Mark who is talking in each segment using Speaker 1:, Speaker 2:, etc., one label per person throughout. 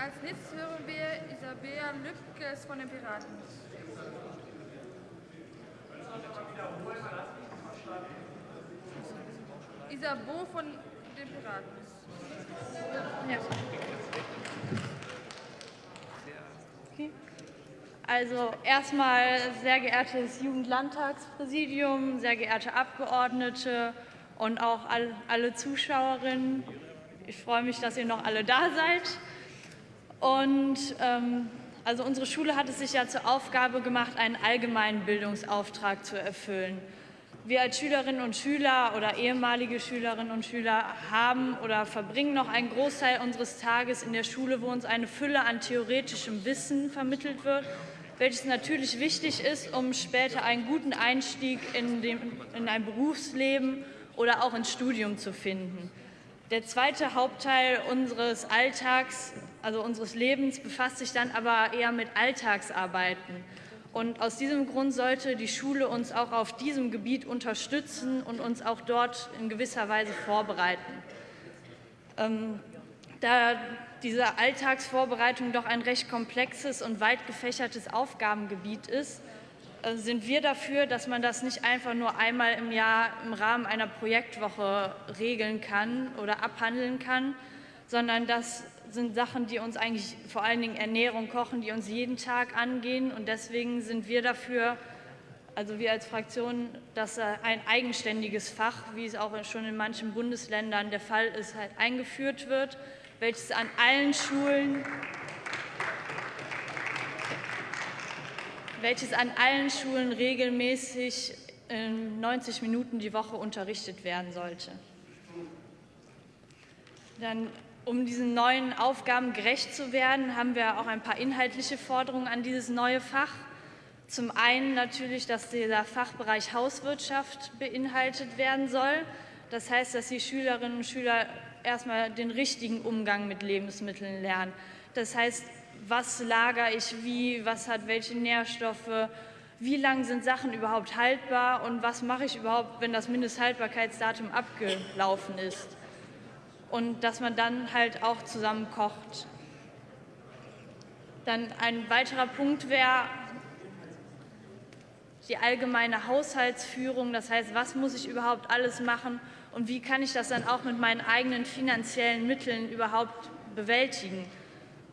Speaker 1: Als nächstes hören wir Isabella Lübkes von den Piraten. Isabo von den Piraten.
Speaker 2: Ja. Okay. Also erstmal sehr geehrtes Jugendlandtagspräsidium, sehr geehrte Abgeordnete und auch alle Zuschauerinnen. Ich freue mich, dass ihr noch alle da seid. Und ähm, also unsere Schule hat es sich ja zur Aufgabe gemacht, einen allgemeinen Bildungsauftrag zu erfüllen. Wir als Schülerinnen und Schüler oder ehemalige Schülerinnen und Schüler haben oder verbringen noch einen Großteil unseres Tages in der Schule, wo uns eine Fülle an theoretischem Wissen vermittelt wird, welches natürlich wichtig ist, um später einen guten Einstieg in, dem, in ein Berufsleben oder auch ins Studium zu finden. Der zweite Hauptteil unseres Alltags, also unseres Lebens, befasst sich dann aber eher mit Alltagsarbeiten. Und aus diesem Grund sollte die Schule uns auch auf diesem Gebiet unterstützen und uns auch dort in gewisser Weise vorbereiten. Ähm, da diese Alltagsvorbereitung doch ein recht komplexes und weit gefächertes Aufgabengebiet ist, äh, sind wir dafür, dass man das nicht einfach nur einmal im Jahr im Rahmen einer Projektwoche regeln kann oder abhandeln kann, sondern das sind Sachen, die uns eigentlich vor allen Dingen Ernährung, Kochen, die uns jeden Tag angehen. Und deswegen sind wir dafür, also wir als Fraktion, dass ein eigenständiges Fach, wie es auch schon in manchen Bundesländern der Fall ist, halt eingeführt wird, welches an allen Schulen welches an allen Schulen regelmäßig in 90 Minuten die Woche unterrichtet werden sollte. Dann um diesen neuen Aufgaben gerecht zu werden, haben wir auch ein paar inhaltliche Forderungen an dieses neue Fach. Zum einen natürlich, dass dieser Fachbereich Hauswirtschaft beinhaltet werden soll. Das heißt, dass die Schülerinnen und Schüler erstmal den richtigen Umgang mit Lebensmitteln lernen. Das heißt, was lagere ich wie, was hat welche Nährstoffe, wie lang sind Sachen überhaupt haltbar und was mache ich überhaupt, wenn das Mindesthaltbarkeitsdatum abgelaufen ist und dass man dann halt auch zusammen kocht. Dann ein weiterer Punkt wäre die allgemeine Haushaltsführung, das heißt, was muss ich überhaupt alles machen und wie kann ich das dann auch mit meinen eigenen finanziellen Mitteln überhaupt bewältigen.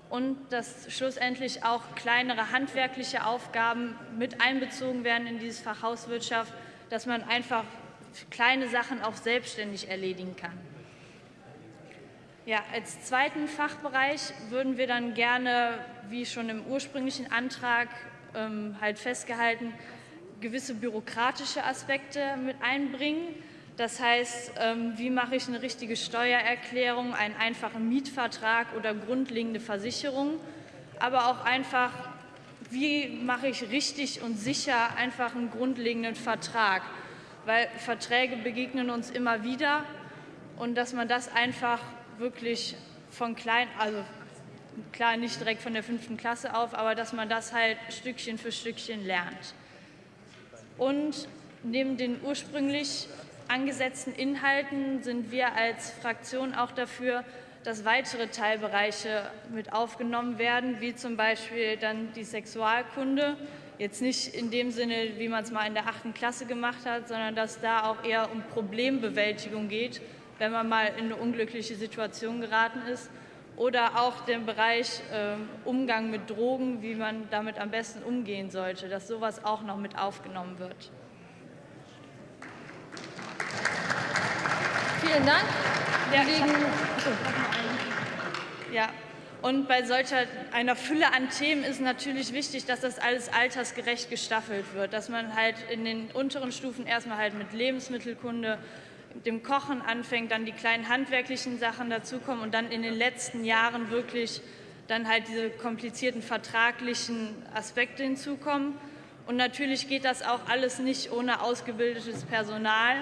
Speaker 2: Und dass schlussendlich auch kleinere handwerkliche Aufgaben mit einbezogen werden in dieses Fach Hauswirtschaft, dass man einfach kleine Sachen auch selbstständig erledigen kann. Ja, als zweiten Fachbereich würden wir dann gerne, wie schon im ursprünglichen Antrag ähm, halt festgehalten, gewisse bürokratische Aspekte mit einbringen. Das heißt, ähm, wie mache ich eine richtige Steuererklärung, einen einfachen Mietvertrag oder grundlegende Versicherung, aber auch einfach, wie mache ich richtig und sicher einfach einen grundlegenden Vertrag, weil Verträge begegnen uns immer wieder und dass man das einfach wirklich von klein, also klar nicht direkt von der fünften Klasse auf, aber dass man das halt Stückchen für Stückchen lernt. Und neben den ursprünglich angesetzten Inhalten sind wir als Fraktion auch dafür, dass weitere Teilbereiche mit aufgenommen werden, wie zum Beispiel dann die Sexualkunde. Jetzt nicht in dem Sinne, wie man es mal in der achten Klasse gemacht hat, sondern dass da auch eher um Problembewältigung geht wenn man mal in eine unglückliche Situation geraten ist. Oder auch den Bereich äh, Umgang mit Drogen, wie man damit am besten umgehen sollte, dass sowas auch noch mit aufgenommen wird.
Speaker 1: Vielen Dank.
Speaker 2: Ja, ja. Und bei solcher einer Fülle an Themen ist natürlich wichtig, dass das alles altersgerecht gestaffelt wird, dass man halt in den unteren Stufen erstmal halt mit Lebensmittelkunde, dem Kochen anfängt, dann die kleinen handwerklichen Sachen dazukommen und dann in den letzten Jahren wirklich dann halt diese komplizierten vertraglichen Aspekte hinzukommen. Und natürlich geht das auch alles nicht ohne ausgebildetes Personal.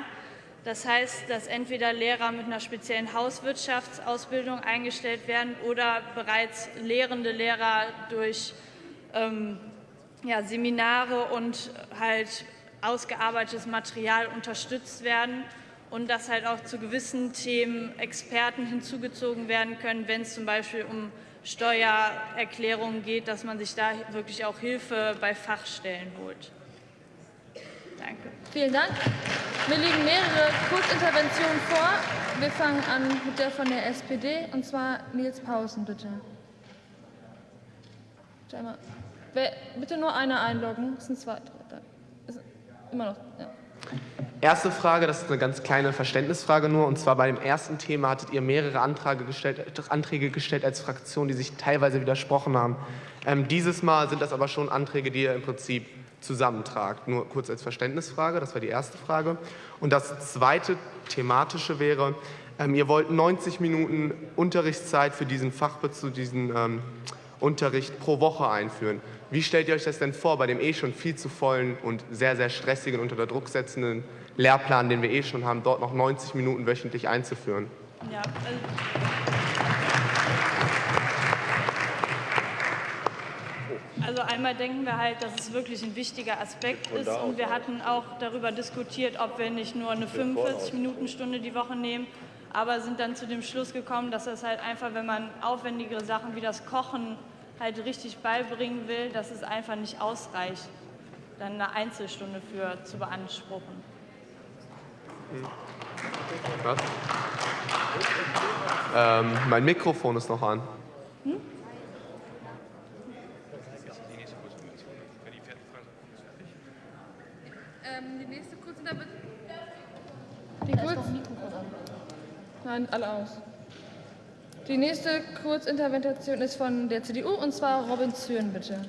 Speaker 2: Das heißt, dass entweder Lehrer mit einer speziellen Hauswirtschaftsausbildung eingestellt werden oder bereits lehrende Lehrer durch ähm, ja, Seminare und halt ausgearbeitetes Material unterstützt werden und dass halt auch zu gewissen Themen Experten hinzugezogen werden können, wenn es zum Beispiel um Steuererklärungen geht, dass man sich da wirklich auch Hilfe bei Fachstellen holt. Danke.
Speaker 1: Vielen Dank. Mir liegen mehrere Kurzinterventionen vor. Wir fangen an mit der von der SPD, und zwar Nils Pausen, bitte. Bitte nur einer einloggen. Es sind zwei. Immer noch. Ja.
Speaker 3: Erste Frage, das ist eine ganz kleine Verständnisfrage nur, und zwar bei dem ersten Thema hattet ihr mehrere Anträge gestellt, Anträge gestellt als Fraktion, die sich teilweise widersprochen haben. Ähm, dieses Mal sind das aber schon Anträge, die ihr im Prinzip zusammentragt. Nur kurz als Verständnisfrage, das war die erste Frage. Und das zweite thematische wäre, ähm, ihr wollt 90 Minuten Unterrichtszeit für diesen Fachbezug, diesen ähm, Unterricht pro Woche einführen. Wie stellt ihr euch das denn vor bei dem eh schon viel zu vollen und sehr, sehr stressigen, unter Druck setzenden Lehrplan, den wir eh schon haben, dort noch 90 Minuten wöchentlich einzuführen? Ja,
Speaker 2: also einmal denken wir halt, dass es wirklich ein wichtiger Aspekt ist und wir hatten auch darüber diskutiert, ob wir nicht nur eine 45-Minuten-Stunde die Woche nehmen, aber sind dann zu dem Schluss gekommen, dass das halt einfach, wenn man aufwendigere Sachen wie das Kochen halt richtig beibringen will, dass es einfach nicht ausreicht, dann eine Einzelstunde für zu beanspruchen.
Speaker 3: Was? Ähm, mein Mikrofon ist noch an. Hm?
Speaker 1: Ähm, die nächste kurze Die kurz Nein, alle aus. Die nächste Kurzintervention ist von der CDU und zwar Robin Zürn, bitte.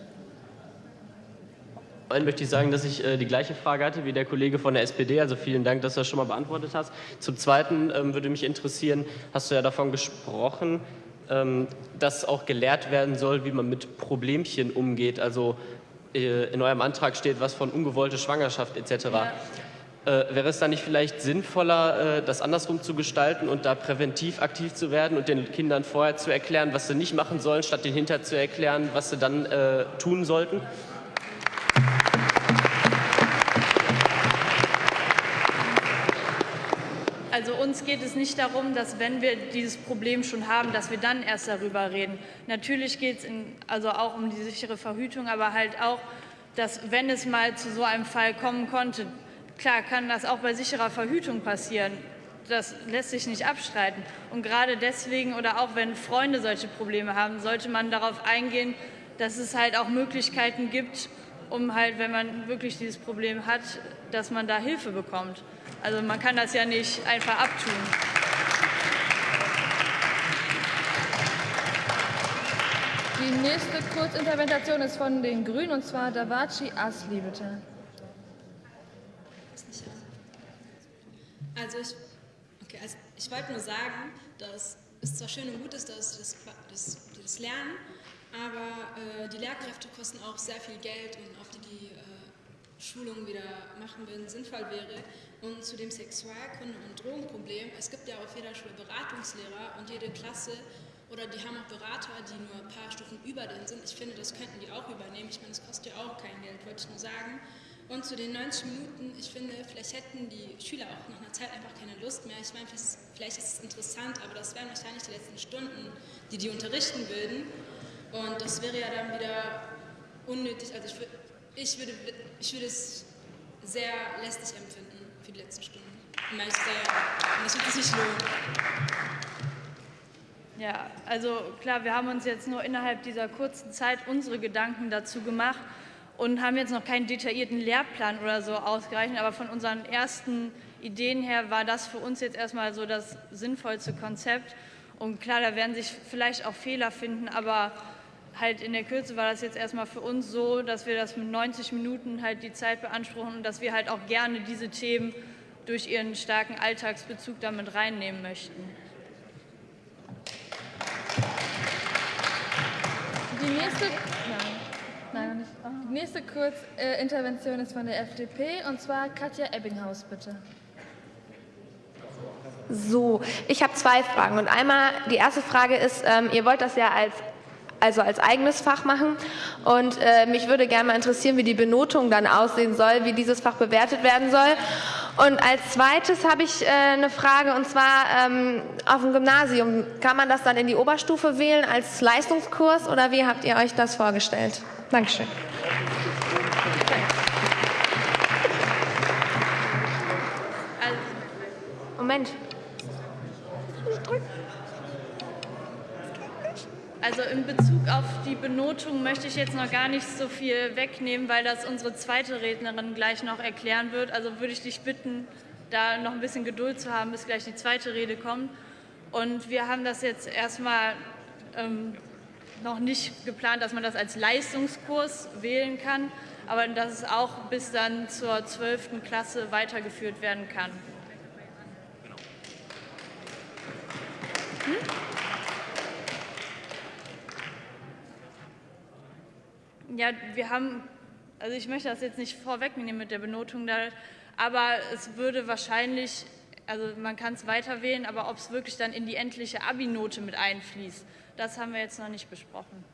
Speaker 4: Einen möchte ich sagen, dass ich äh, die gleiche Frage hatte wie der Kollege von der SPD. Also vielen Dank, dass du das schon mal beantwortet hast. Zum Zweiten ähm, würde mich interessieren, hast du ja davon gesprochen, ähm, dass auch gelehrt werden soll, wie man mit Problemchen umgeht. Also äh, in eurem Antrag steht was von ungewollte Schwangerschaft etc. Ja. Äh, wäre es dann nicht vielleicht sinnvoller, äh, das andersrum zu gestalten und da präventiv aktiv zu werden und den Kindern vorher zu erklären, was sie nicht machen sollen, statt den hinter zu erklären, was sie dann äh, tun sollten?
Speaker 2: Also uns geht es nicht darum, dass wenn wir dieses Problem schon haben, dass wir dann erst darüber reden. Natürlich geht es also auch um die sichere Verhütung, aber halt auch, dass wenn es mal zu so einem Fall kommen konnte, klar kann das auch bei sicherer Verhütung passieren. Das lässt sich nicht abstreiten. Und gerade deswegen oder auch wenn Freunde solche Probleme haben, sollte man darauf eingehen, dass es halt auch Möglichkeiten gibt, um halt, wenn man wirklich dieses Problem hat, dass man da Hilfe bekommt. Also man kann das ja nicht einfach abtun.
Speaker 1: Die nächste Kurzintervention ist von den Grünen, und zwar Davaci Asli, bitte.
Speaker 5: Also ich, okay, also ich wollte nur sagen, dass es zwar schön und gut ist, dass das, das, das Lernen, aber äh, die Lehrkräfte kosten auch sehr viel Geld und auf die die Schulungen wieder machen würden, sinnvoll wäre. Und zu dem Sexualkunde- und Drogenproblem, es gibt ja auf jeder Schule Beratungslehrer und jede Klasse oder die haben auch Berater, die nur ein paar Stufen über denen sind. Ich finde, das könnten die auch übernehmen. Ich meine, das kostet ja auch kein Geld, wollte ich nur sagen. Und zu den 90 Minuten, ich finde, vielleicht hätten die Schüler auch nach einer Zeit einfach keine Lust mehr. Ich meine, vielleicht ist es interessant, aber das wären wahrscheinlich die letzten Stunden, die die unterrichten würden. Und das wäre ja dann wieder unnötig. Also ich, ich, würde, ich würde es sehr lästig empfinden für die letzten Stunden. Und das wird sich lohnen.
Speaker 2: Ja, also klar, wir haben uns jetzt nur innerhalb dieser kurzen Zeit unsere Gedanken dazu gemacht und haben jetzt noch keinen detaillierten Lehrplan oder so ausgereicht, aber von unseren ersten Ideen her war das für uns jetzt erstmal so das sinnvollste Konzept. Und klar, da werden sich vielleicht auch Fehler finden, aber halt in der Kürze war das jetzt erstmal für uns so, dass wir das mit 90 Minuten halt die Zeit beanspruchen und dass wir halt auch gerne diese Themen durch ihren starken Alltagsbezug damit reinnehmen möchten.
Speaker 1: Die nächste, nein, nein, nicht. Die nächste Kurzintervention ist von der FDP und zwar Katja Ebbinghaus, bitte.
Speaker 6: So, ich habe zwei Fragen. Und einmal, die erste Frage ist, ähm, ihr wollt das ja als also als eigenes Fach machen. Und äh, mich würde gerne mal interessieren, wie die Benotung dann aussehen soll, wie dieses Fach bewertet werden soll. Und als zweites habe ich äh, eine Frage, und zwar ähm, auf dem Gymnasium. Kann man das dann in die Oberstufe wählen als Leistungskurs oder wie habt ihr euch das vorgestellt? Dankeschön. Moment.
Speaker 2: Also in Bezug auf die Benotung möchte ich jetzt noch gar nicht so viel wegnehmen, weil das unsere zweite Rednerin gleich noch erklären wird. Also würde ich dich bitten, da noch ein bisschen Geduld zu haben, bis gleich die zweite Rede kommt. Und wir haben das jetzt erstmal ähm, noch nicht geplant, dass man das als Leistungskurs wählen kann, aber dass es auch bis dann zur 12. Klasse weitergeführt werden kann. Hm? Ja, wir haben, also ich möchte das jetzt nicht vorwegnehmen mit der Benotung, da, aber es würde wahrscheinlich, also man kann es weiter wählen, aber ob es wirklich dann in die endliche Abi-Note mit einfließt, das haben wir jetzt noch nicht besprochen.